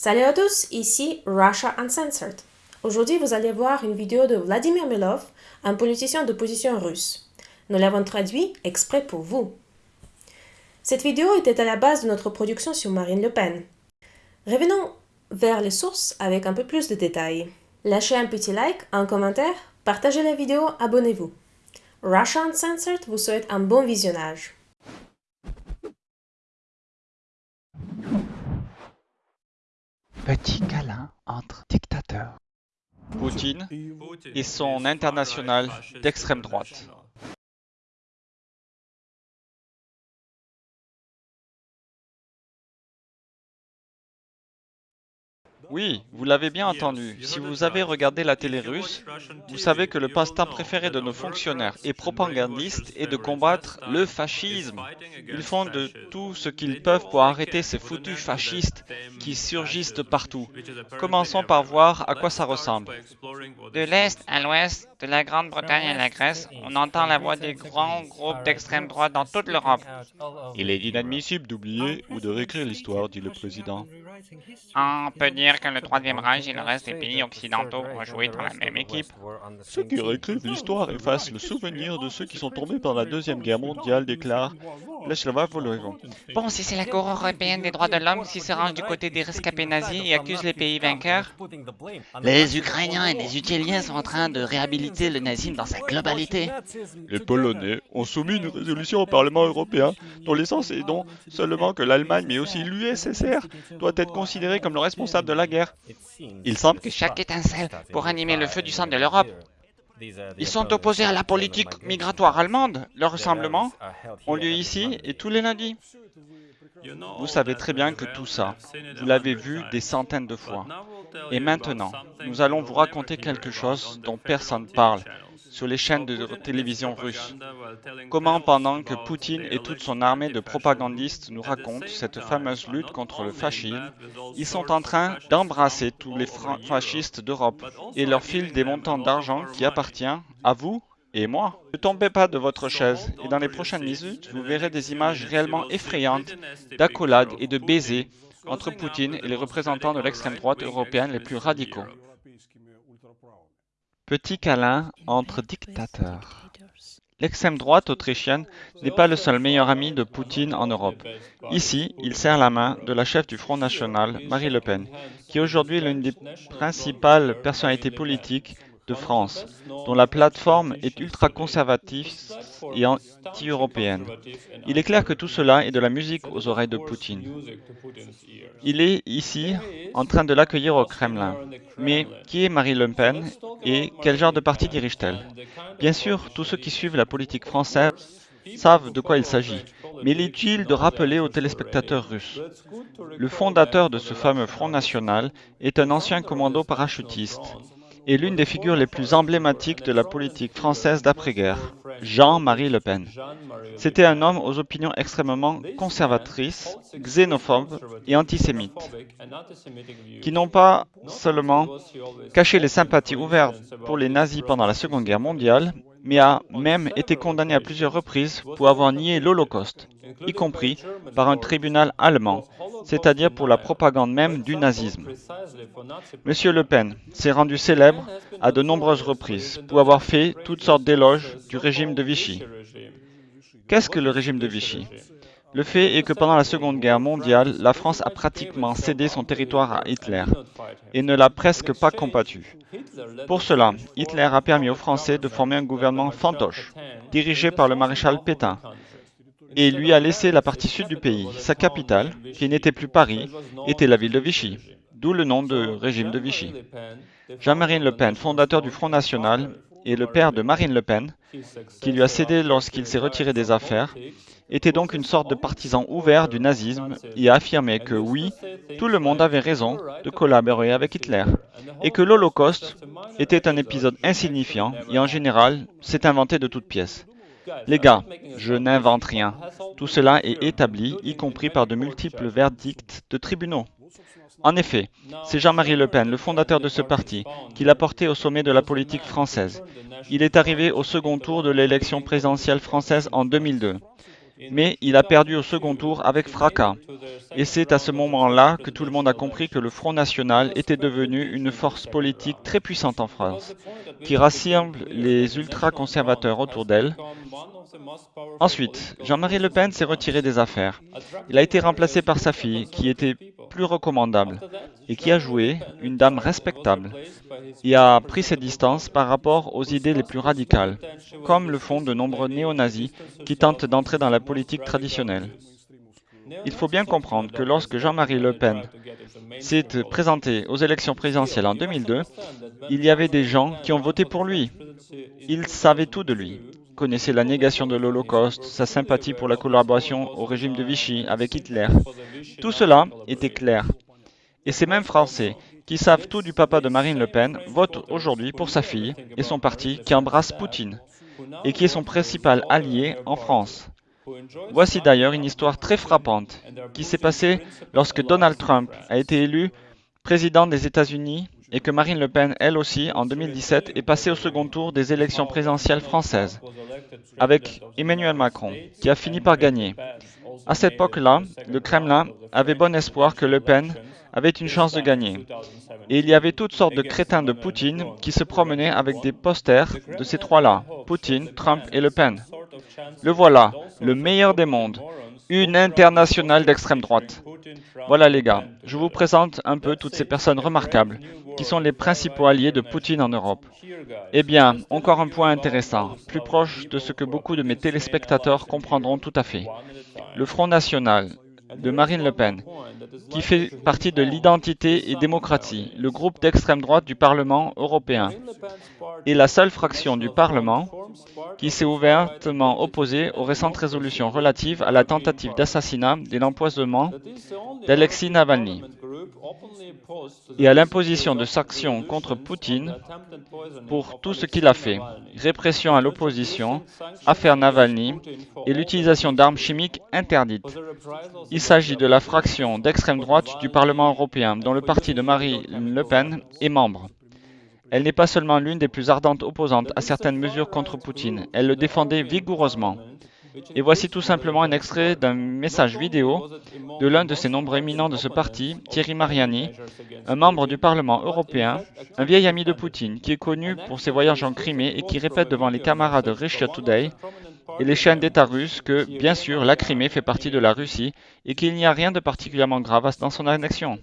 Salut à tous, ici Russia Uncensored. Aujourd'hui, vous allez voir une vidéo de Vladimir Milov, un politicien d'opposition russe. Nous l'avons traduit exprès pour vous. Cette vidéo était à la base de notre production sur Marine Le Pen. Revenons vers les sources avec un peu plus de détails. Lâchez un petit like, un commentaire, partagez la vidéo, abonnez-vous. Russia Uncensored vous souhaite un bon visionnage. Petit câlin entre dictateurs. Poutine et son international d'extrême droite. Oui, vous l'avez bien entendu. Si vous avez regardé la télé russe, vous savez que le passe-temps préféré de nos fonctionnaires et propagandistes est de combattre le fascisme. Ils font de tout ce qu'ils peuvent pour arrêter ces foutus fascistes qui surgissent de partout. Commençons par voir à quoi ça ressemble. De l'Est à l'Ouest, de la Grande-Bretagne à la Grèce, on entend la voix des grands groupes d'extrême droite dans toute l'Europe. Il est inadmissible d'oublier ou de réécrire l'histoire, dit le président. On peut dire que le Troisième Reich et le reste des pays occidentaux ont joué dans la même équipe. Ceux qui réécrivent l'histoire effacent le souvenir de ceux qui sont tombés pendant la Deuxième Guerre mondiale, déclare Volodymyr. Bon, si c'est la Cour européenne des droits de l'homme qui se range du côté des rescapés nazis et accuse les pays vainqueurs, Les Ukrainiens et les Utiliens sont en train de réhabiliter le nazisme dans sa globalité. Les Polonais ont soumis une résolution au Parlement européen dont l'essence est donc seulement que l'Allemagne, mais aussi l'USSR, doit être considérée comme le responsable de la guerre. Il semble que chaque étincelle pour animer le feu du sang de l'Europe. Ils sont opposés à la politique migratoire allemande. Leur rassemblement ont lieu ici et tous les lundis. Vous savez très bien que tout ça, vous l'avez vu des centaines de fois. Et maintenant, nous allons vous raconter quelque chose dont personne ne parle sur les chaînes de télévision russes. Comment pendant que Poutine et toute son armée de propagandistes nous racontent cette fameuse lutte contre le fascisme, ils sont en train d'embrasser tous les fascistes d'Europe et leur filent des montants d'argent qui appartiennent à vous et moi. Ne tombez pas de votre chaise et dans les prochaines minutes, vous verrez des images réellement effrayantes d'accolades et de baisers entre Poutine et les représentants de l'extrême droite européenne les plus radicaux. Petit câlin entre dictateurs. L'extrême droite autrichienne n'est pas le seul meilleur ami de Poutine en Europe. Ici, il serre la main de la chef du Front National, Marie Le Pen, qui est aujourd'hui l'une des principales personnalités politiques de France, dont la plateforme est ultra-conservative et anti-européenne. Il est clair que tout cela est de la musique aux oreilles de Poutine. Il est ici en train de l'accueillir au Kremlin. Mais qui est Marie Le Pen et quel genre de parti dirige-t-elle? Bien sûr, tous ceux qui suivent la politique française savent de quoi il s'agit, mais il est utile de rappeler aux téléspectateurs russes. Le fondateur de ce fameux Front National est un ancien commando parachutiste et l'une des figures les plus emblématiques de la politique française d'après-guerre, Jean-Marie Le Pen. C'était un homme aux opinions extrêmement conservatrices, xénophobes et antisémites, qui n'ont pas seulement caché les sympathies ouvertes pour les nazis pendant la Seconde Guerre mondiale, mais a même été condamné à plusieurs reprises pour avoir nié l'Holocauste, y compris par un tribunal allemand, c'est-à-dire pour la propagande même du nazisme. Monsieur Le Pen s'est rendu célèbre à de nombreuses reprises pour avoir fait toutes sortes d'éloges du régime de Vichy. Qu'est-ce que le régime de Vichy? Le fait est que pendant la Seconde Guerre mondiale, la France a pratiquement cédé son territoire à Hitler et ne l'a presque pas combattu. Pour cela, Hitler a permis aux Français de former un gouvernement fantoche, dirigé par le maréchal Pétain, et lui a laissé la partie sud du pays. Sa capitale, qui n'était plus Paris, était la ville de Vichy, d'où le nom de régime de Vichy. Jean-Marie Le Pen, fondateur du Front National, et le père de Marine Le Pen, qui lui a cédé lorsqu'il s'est retiré des affaires, était donc une sorte de partisan ouvert du nazisme et a affirmé que oui, tout le monde avait raison de collaborer avec Hitler, et que l'Holocauste était un épisode insignifiant et en général s'est inventé de toutes pièces. Les gars, je n'invente rien. Tout cela est établi, y compris par de multiples verdicts de tribunaux. En effet, c'est Jean-Marie Le Pen, le fondateur de ce parti, qui l'a porté au sommet de la politique française. Il est arrivé au second tour de l'élection présidentielle française en 2002. mais il a perdu au second tour avec fracas. Et c'est à ce moment-là que tout le monde a compris que le Front National était devenu une force politique très puissante en France, qui rassemble les ultra-conservateurs autour d'elle. Ensuite, Jean-Marie Le Pen s'est retiré des affaires. Il a été remplacé par sa fille, qui était plus recommandable et qui a joué une dame respectable et a pris ses distances par rapport aux idées les plus radicales, comme le font de nombreux néo-nazis qui tentent d'entrer dans la politique traditionnelle. Il faut bien comprendre que lorsque Jean-Marie Le Pen s'est présenté aux élections présidentielles en 2002, il y avait des gens qui ont voté pour lui. Ils savaient tout de lui connaissaient la négation de l'Holocauste, sa sympathie pour la collaboration au régime de Vichy avec Hitler. Tout cela était clair. Et ces mêmes Français qui savent tout du papa de Marine Le Pen votent aujourd'hui pour sa fille et son parti qui embrasse Poutine et qui est son principal allié en France. Voici d'ailleurs une histoire très frappante qui s'est passée lorsque Donald Trump a été élu président des États-Unis et que Marine Le Pen, elle aussi, en 2017, est passée au second tour des élections présidentielles françaises, avec Emmanuel Macron, qui a fini par gagner. À cette époque-là, le Kremlin avait bon espoir que Le Pen avait une chance de gagner. Et il y avait toutes sortes de crétins de Poutine qui se promenaient avec des posters de ces trois-là, Poutine, Trump et Le Pen. Le voilà, le meilleur des mondes, une internationale d'extrême droite. Voilà les gars, je vous présente un peu toutes ces personnes remarquables qui sont les principaux alliés de Poutine en Europe. Eh bien, encore un point intéressant, plus proche de ce que beaucoup de mes téléspectateurs comprendront tout à fait. Le Front National de Marine Le Pen, qui fait partie de l'identité et démocratie, le groupe d'extrême droite du Parlement européen, est la seule fraction du Parlement qui s'est ouvertement opposée aux récentes résolutions relatives à la tentative d'assassinat et l'empoisonnement d'Alexis Navalny et à l'imposition de sanctions contre Poutine pour tout ce qu'il a fait, répression à l'opposition, affaire Navalny et l'utilisation d'armes chimiques interdites. Il s'agit de la fraction d'extrême droite du Parlement européen dont le parti de Marine Le Pen est membre. Elle n'est pas seulement l'une des plus ardentes opposantes à certaines mesures contre Poutine, elle le défendait vigoureusement. Et voici tout simplement un extrait d'un message vidéo de l'un de ses nombreux éminents de ce parti, Thierry Mariani, un membre du Parlement européen, un vieil ami de Poutine, qui est connu pour ses voyages en Crimée et qui répète devant les camarades de Russia Today et les chaînes d'État russes que, bien sûr, la Crimée fait partie de la Russie et qu'il n'y a rien de particulièrement grave dans son annexion.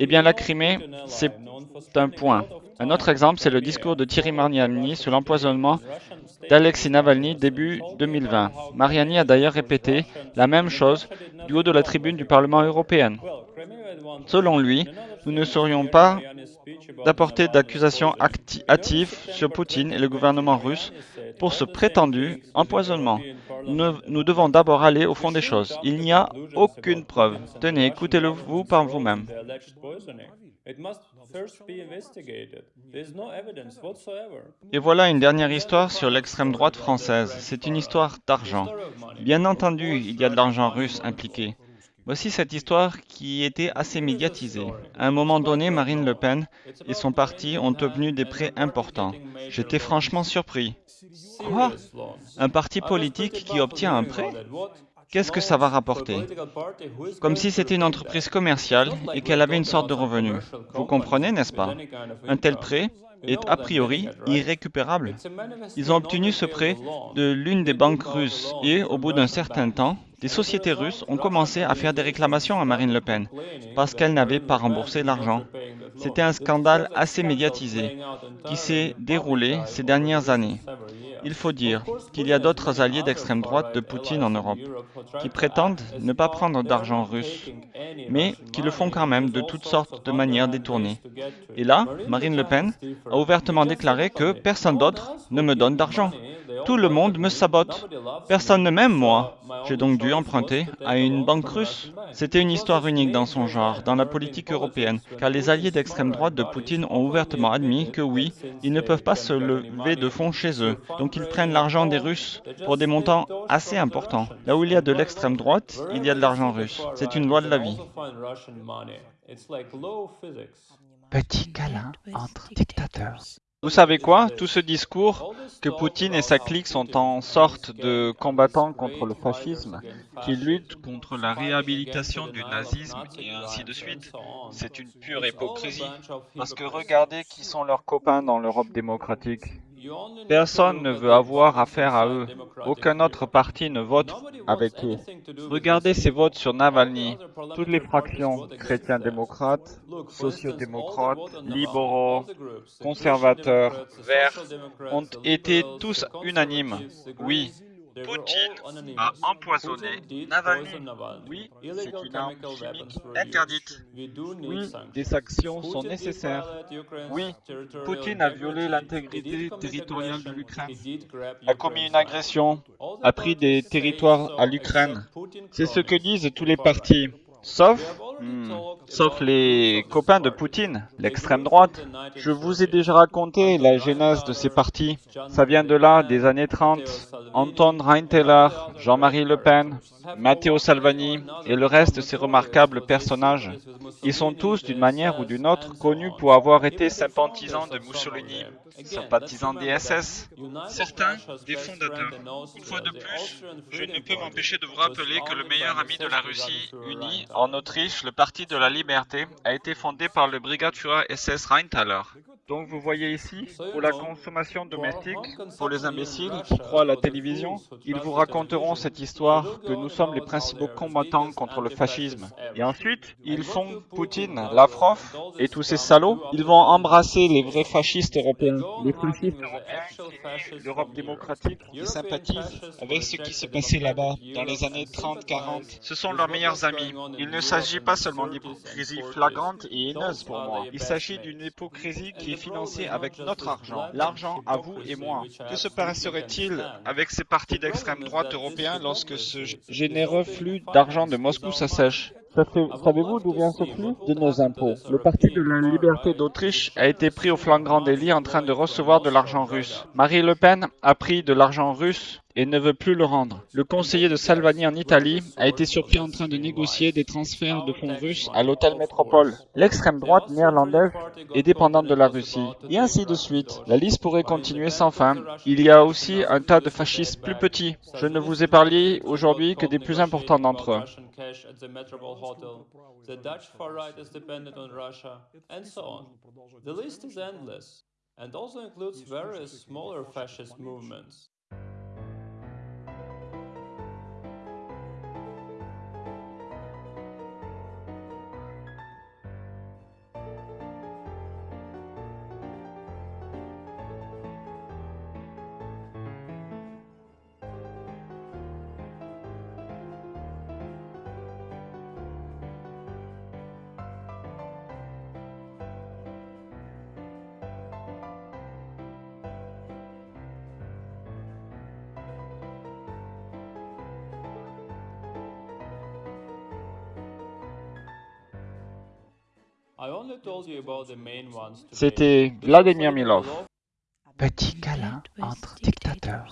Eh bien, la Crimée, c'est un point. Un autre exemple, c'est le discours de Thierry Mariani sur l'empoisonnement d'Alexis Navalny début 2020. Mariani a d'ailleurs répété la même chose du haut de la tribune du Parlement européen. Selon lui, nous ne serions pas d'apporter d'accusations hâtives sur Poutine et le gouvernement russe pour ce prétendu empoisonnement. Nous, devons d'abord aller au fond des choses. Il n'y a aucune preuve. Tenez, écoutez-le vous par vous-même. Et voilà une dernière histoire sur l'extrême droite française. C'est une histoire d'argent. Bien entendu, il y a de l'argent russe impliqué. Voici cette histoire qui était assez médiatisée. À un moment donné, Marine Le Pen et son parti ont obtenu des prêts importants. J'étais franchement surpris. Quoi? Un parti politique qui obtient un prêt? Qu'est-ce que ça va rapporter? Comme si c'était une entreprise commerciale et qu'elle avait une sorte de revenu. Vous comprenez, n'est-ce pas? Un tel prêt est a priori irrécupérable. Ils ont obtenu ce prêt de l'une des banques russes et, au bout d'un certain temps, des sociétés russes ont commencé à faire des réclamations à Marine Le Pen parce qu'elle n'avait pas remboursé l'argent. C'était un scandale assez médiatisé qui s'est déroulé ces dernières années. Il faut dire qu'il y a d'autres alliés d'extrême droite de Poutine en Europe qui prétendent ne pas prendre d'argent russe, mais qui le font quand même de toutes sortes de manières détournées. Et là, Marine Le Pen a ouvertement déclaré que personne d'autre ne me donne d'argent. Tout le monde me sabote. Personne ne m'aime, moi. J'ai donc dû emprunter à une banque russe. C'était une histoire unique dans son genre, dans la politique européenne, car les alliés d'extrême droite de Poutine ont ouvertement admis que oui, ils ne peuvent pas se lever de fonds chez eux, ils prennent l'argent des Russes pour des montants assez importants. Là où il y a de l'extrême droite, il y a de l'argent russe. C'est une loi de la vie. Petit câlin entre dictateurs. Vous savez quoi? Tout ce discours que Poutine et sa clique sont en sorte de combattants contre le fascisme, qui luttent contre la réhabilitation du nazisme et ainsi de suite, c'est une pure hypocrisie. Parce que regardez qui sont leurs copains dans l'Europe démocratique. Personne ne veut avoir affaire à eux. Aucun autre parti ne vote avec eux. Regardez ces votes sur Navalny. Toutes les fractions, chrétiens-démocrates, sociaux-démocrates, libéraux, conservateurs, verts, ont été tous unanimes. Oui, Poutine a empoisonné Navalny. Oui, c'est une arme chimique interdite. Oui, des sanctions sont nécessaires. Oui, Poutine a violé l'intégrité territoriale de l'Ukraine, a commis une agression, a pris des territoires à l'Ukraine. C'est ce que disent tous les partis. Sauf, hmm, sauf les copains de Poutine, l'extrême droite. Je vous ai déjà raconté la genèse de ces partis. Ça vient de là, des années 30. Anton Reinteller, Jean-Marie Le Pen, Matteo Salvini et le reste de ces remarquables personnages. Ils sont tous, d'une manière ou d'une autre, connus pour avoir été sympathisants de Mussolini, sympathisants des SS, certains des fondateurs. Une fois de plus, je ne peux m'empêcher de vous rappeler que le meilleur ami de la Russie unie, en Autriche, le Parti de la Liberté, a été fondé par le Brigadeführer SS Rheintaler. Donc vous voyez ici, pour la consommation domestique, pour les imbéciles qui croient à la télévision, ils vous raconteront cette histoire que nous sommes les principaux combattants contre le fascisme. Et ensuite, ils font Poutine, Lavrov et tous ces salauds. Ils vont embrasser les vrais fascistes européens, les fascistes européens, l'Europe démocratique, qui sympathisent avec ce qui s'est passé là-bas dans les années 30-40. Ce sont leurs meilleurs amis. Il ne s'agit pas seulement d'hypocrisie flagrante et haineuse pour moi. Il s'agit d'une hypocrisie qui est financée avec notre argent, l'argent à vous et moi. Que se passerait-il avec ces partis d'extrême droite européens lorsque ce généreux flux d'argent de Moscou s'assèche Savez-vous d'où vient ce flux De nos impôts. Le Parti de la Liberté d'Autriche a été pris au flagrant délit en train de recevoir de l'argent russe. Marie Le Pen a pris de l'argent russe et ne veut plus le rendre. Le conseiller de Salvani en Italie a été surpris en train de négocier des transferts de fonds russes à l'hôtel Métropole. L'extrême droite néerlandaise est dépendante de la Russie. Et ainsi de suite. La liste pourrait continuer sans fin. Il y a aussi un tas de fascistes plus petits. Je ne vous ai parlé aujourd'hui que des plus importants d'entre eux. And also includes various smaller fascist movements. C'était Vladimir Milov. Petit câlin entre dictateurs.